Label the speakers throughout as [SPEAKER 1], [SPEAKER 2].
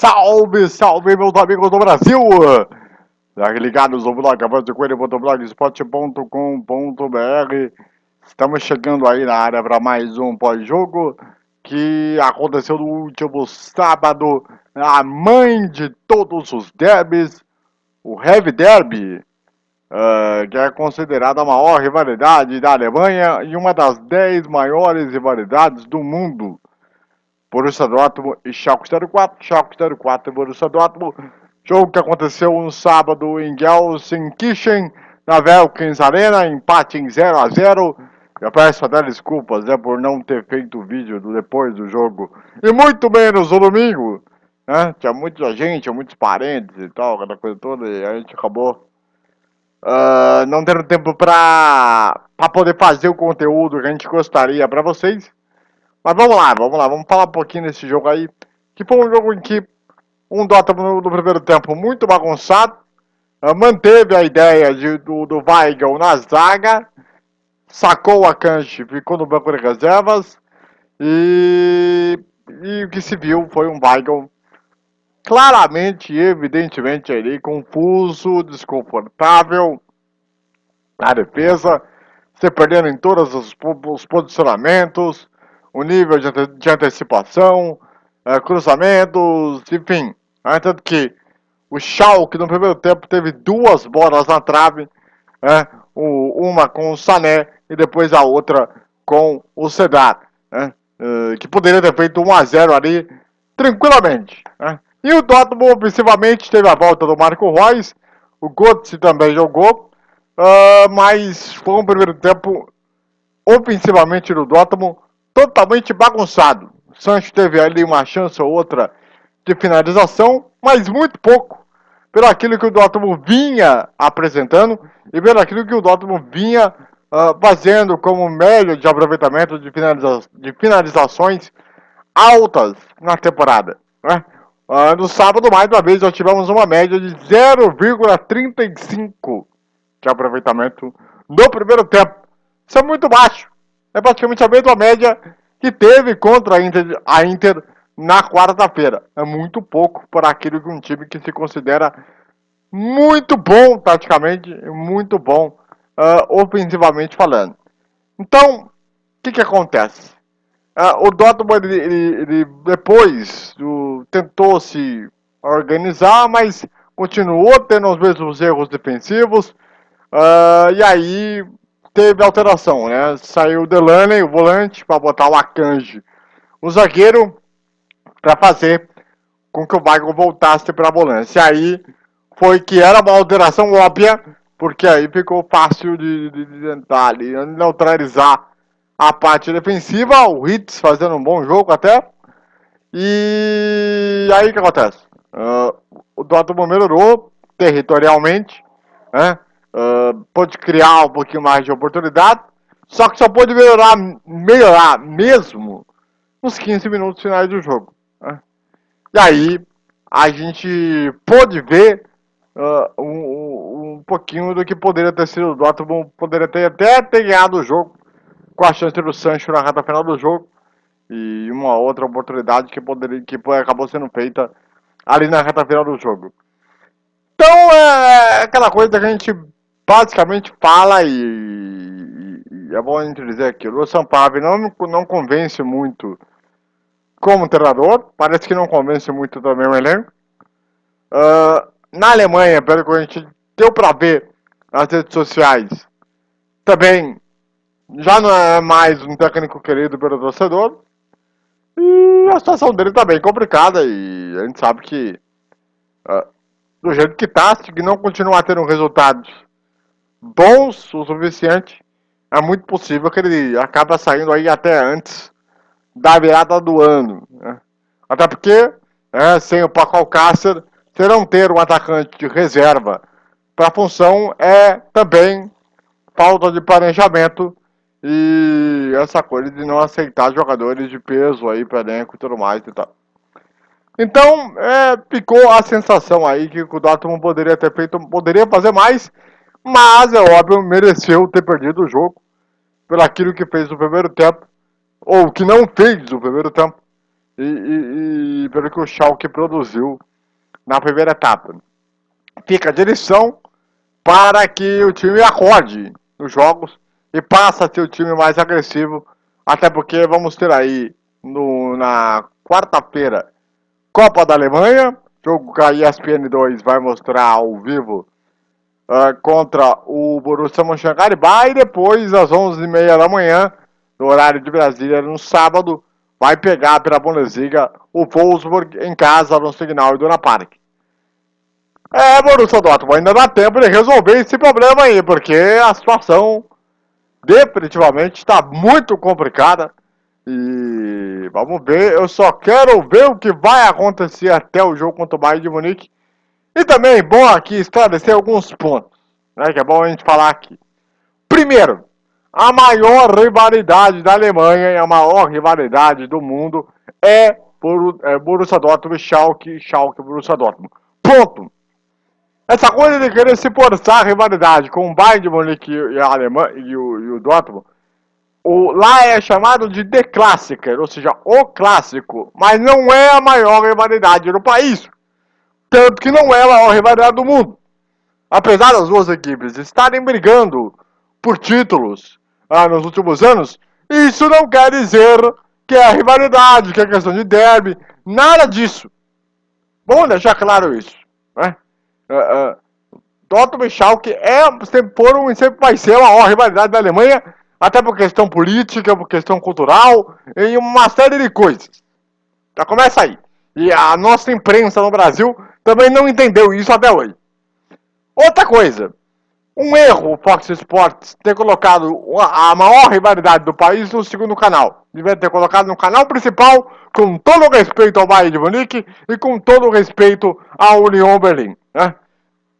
[SPEAKER 1] Salve, salve, meus amigos do Brasil! Ligados no blog avante.blogspot.com.br Estamos chegando aí na área para mais um pós-jogo que aconteceu no último sábado, a mãe de todos os derbys, o Heavy Derby, uh, que é considerada a maior rivalidade da Alemanha e uma das 10 maiores rivalidades do mundo. Borussia Dortmund e Schalke 04, Schalke 04 e Borussia Dortmund. Jogo que aconteceu no sábado em Gelsenkirchen, na Velkins Arena, empate em 0 a 0 Eu peço até desculpas né, por não ter feito o vídeo do, depois do jogo, e muito menos no domingo. Né? Tinha muita gente, muitos parentes e tal, aquela coisa toda, e a gente acabou uh, não tendo tempo para poder fazer o conteúdo que a gente gostaria para vocês. Mas vamos lá, vamos lá, vamos falar um pouquinho desse jogo aí. Que foi um jogo em que um Dota no, primeiro tempo muito bagunçado. Uh, manteve a ideia de, do, do Weigel na zaga. Sacou a Kanji, ficou no banco de reservas. E, e o que se viu foi um Weigel claramente e evidentemente ali confuso, desconfortável na defesa, se perdendo em todos os, os posicionamentos, o nível de, ante de antecipação, uh, cruzamentos, enfim. Né? Tanto que o Schalke no primeiro tempo teve duas bolas na trave, né? o, uma com o Sané e depois a outra com o Sedat, né? uh, que poderia ter feito 1 a 0 ali tranquilamente. Né? E o Dortmund ofensivamente teve a volta do Marco Reus, o Götze também jogou, uh, mas foi um primeiro tempo ofensivamente do Dortmund totalmente bagunçado. O Sancho teve ali uma chance ou outra de finalização, mas muito pouco. Pelo aquilo que o Dortmund vinha apresentando e pelo aquilo que o Dortmund vinha uh, fazendo como médio de aproveitamento de, finaliza de finalizações altas na temporada. Né? Uh, no sábado, mais uma vez, nós tivemos uma média de 0,35 de aproveitamento no primeiro tempo. Isso é muito baixo é praticamente a mesma média que teve contra a Inter, a Inter na quarta-feira. É muito pouco para aquele que um time que se considera muito bom taticamente, muito bom uh, ofensivamente falando. Então, o que, que acontece? Uh, o Dortmund ele, ele, ele depois tentou se organizar, mas continuou tendo os mesmos erros defensivos. Uh, e aí teve alteração, né? Saiu o Delaney, o volante, para botar o Akanji, o zagueiro, para fazer com que o Michael voltasse para a volância. Aí foi que era uma alteração óbvia, porque aí ficou fácil de, de, de tentar ali, neutralizar a parte defensiva, o Hitz fazendo um bom jogo até. E aí o que acontece? Uh, o Dortmund melhorou territorialmente, né? Uh, pode criar um pouquinho mais de oportunidade, só que só pode melhorar, melhorar mesmo nos 15 minutos finais do jogo. Né? E aí a gente pode ver uh, um, um, pouquinho do que poderia ter sido o Dortmund, poderia ter até ter ganhado o jogo com a chance do Sancho na reta final do jogo e uma outra oportunidade que poderia que acabou sendo feita ali na reta final do jogo. Então é aquela coisa que a gente basicamente fala e, e, é bom dizer aqui, o Sampaio não, não convence muito como treinador, parece que não convence muito também o elenco. Uh, na Alemanha, pelo que a gente deu para ver nas redes sociais, também já não é mais um técnico querido pelo torcedor. E a situação dele tá bem complicada e a gente sabe que uh, do jeito que tá, se não continuar tendo resultados bons o suficiente, é muito possível que ele acabe saindo aí até antes da virada do ano. Né? Até porque, né, sem o Paco Alcácer, você não ter um atacante de reserva para a função é também falta de planejamento e essa coisa de não aceitar jogadores de peso aí para elenco e tudo mais e tal. Então, é, ficou a sensação aí que o Dortmund poderia ter feito, poderia fazer mais, mas, é óbvio, mereceu ter perdido o jogo pelo aquilo que fez no primeiro tempo, ou que não fez no primeiro tempo, e, e, e pelo que o Schalke produziu na primeira etapa. Fica a direção para que o time acorde nos jogos e passe a ser o time mais agressivo, até porque vamos ter aí no, na quarta-feira Copa da Alemanha, jogo que a ESPN 2 vai mostrar ao vivo uh, contra o Borussia Mönchengladbach e depois às 11h30 da manhã, no horário de Brasília, no sábado, vai pegar pela Bundesliga o Wolfsburg em casa no Signal Iduna Park. É, Borussia Dortmund, ainda dá tempo de resolver esse problema aí, porque a situação definitivamente está muito complicada. E vamos ver, eu só quero ver o que vai acontecer até o jogo contra o Bayern de Munique. E também, bom aqui esclarecer alguns pontos, né, que é bom a gente falar aqui. Primeiro, a maior rivalidade da Alemanha e a maior rivalidade do mundo é, é Borussia Dortmund, Schalke, Schalke, Borussia Dortmund. Ponto. Essa coisa de querer se forçar a rivalidade com o Bayern de Munique e, a Alemanha, e, o, e o Dortmund, o, lá é chamado de The Classicer, ou seja, o clássico, mas não é a maior rivalidade do país. Tanto que não é a maior rivalidade do mundo. Apesar das duas equipes estarem brigando por títulos ah, nos últimos anos, isso não quer dizer que é rivalidade, que é questão de derby, nada disso. Vamos deixar claro isso. Né? Uh, uh, e Schalke é, sempre foram e sempre vai ser a maior rivalidade da Alemanha, até por questão política, por questão cultural e uma série de coisas. Já começa aí. E a nossa imprensa no Brasil também não entendeu isso até hoje. Outra coisa, um erro o Fox Sports ter colocado a maior rivalidade do país no segundo canal. Devia ter colocado no canal principal, com todo o respeito ao Bayern de Munique e com todo o respeito ao Union Berlim. Né?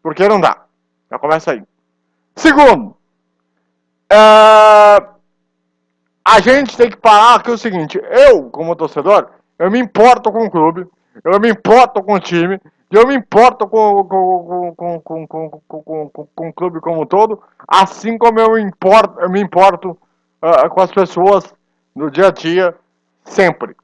[SPEAKER 1] Porque não dá. Já começa aí. Segundo, é... a gente tem que parar que é o seguinte, eu, como torcedor, eu me importo com o clube, eu me importo com o time, eu me importo com, com, com, com, com, com, com, com o clube como um todo, assim como eu, importo, eu me importo uh, com as pessoas no dia a dia, sempre.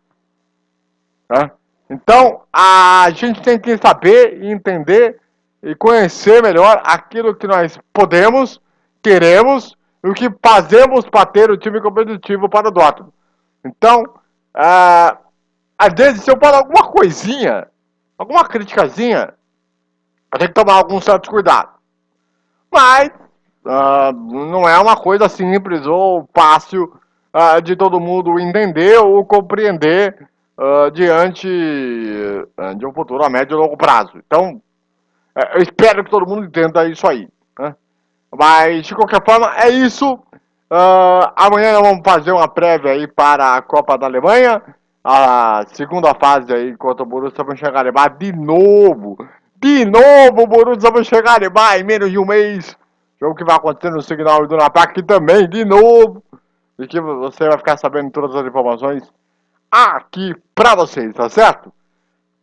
[SPEAKER 1] Né? Então, a gente tem que saber e entender e conhecer melhor aquilo que nós podemos, queremos e o que fazemos para ter o time competitivo para o Dortmund. Então, uh, às vezes, se eu falar alguma coisinha, alguma criticazinha, eu tenho que tomar algum certo cuidado. Mas, uh, não é uma coisa simples ou fácil uh, de todo mundo entender ou compreender uh, diante de um futuro a médio e longo prazo. Então, eu espero que todo mundo entenda isso aí. Né? Mas, de qualquer forma, é isso. amanhã nós vamos fazer uma prévia aí para a Copa da Alemanha a segunda fase aí contra o Borussia Mönchengladbach de novo. De novo o Borussia Mönchengladbach em menos de um mês. Jogo que vai acontecer no Signal do Napac também, de novo. E que você vai ficar sabendo todas as informações aqui pra vocês, tá certo?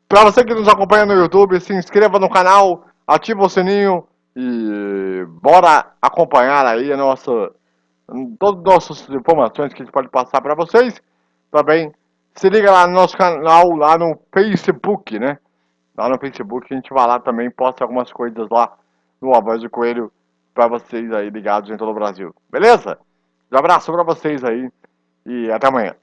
[SPEAKER 1] Pra você que nos acompanha no YouTube, se inscreva no canal, ativa o sininho e bora acompanhar aí a nossa, todas as nossas informações que a gente pode passar pra vocês. Também se liga lá no nosso canal, lá no Facebook, né? Lá no Facebook a gente vai lá também, posta algumas coisas lá no A Voz do Coelho para vocês aí ligados em todo o Brasil. Beleza? Um abraço para vocês aí e até amanhã.